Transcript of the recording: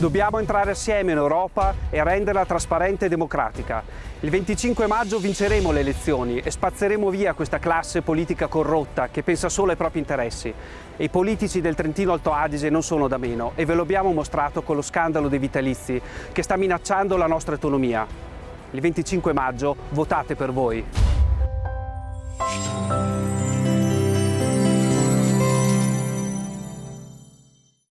Dobbiamo entrare assieme in Europa e renderla trasparente e democratica. Il 25 maggio vinceremo le elezioni e spazzeremo via questa classe politica corrotta che pensa solo ai propri interessi. E i politici del Trentino Alto Adige non sono da meno e ve lo abbiamo mostrato con lo scandalo dei vitalizi che sta minacciando la nostra autonomia. Il 25 maggio votate per voi.